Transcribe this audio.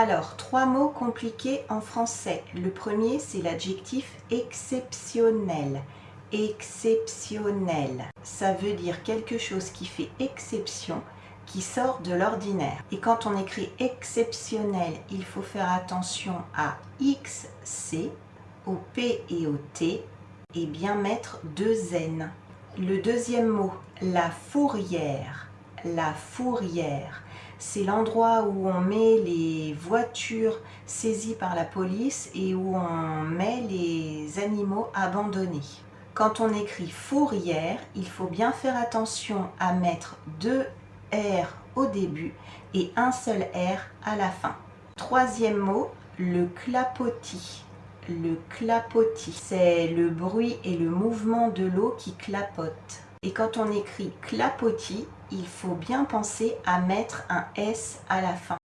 Alors, trois mots compliqués en français. Le premier, c'est l'adjectif exceptionnel. Exceptionnel. Ça veut dire quelque chose qui fait exception, qui sort de l'ordinaire. Et quand on écrit exceptionnel, il faut faire attention à XC, au P et au T, et bien mettre deux N. Le deuxième mot, la fourrière. La fourrière c'est l'endroit où on met les voitures saisies par la police et où on met les animaux abandonnés. Quand on écrit fourrière, il faut bien faire attention à mettre deux R au début et un seul R à la fin. Troisième mot, le clapotis. Le clapotis, c'est le bruit et le mouvement de l'eau qui clapote. Et quand on écrit clapotis, il faut bien penser à mettre un S à la fin.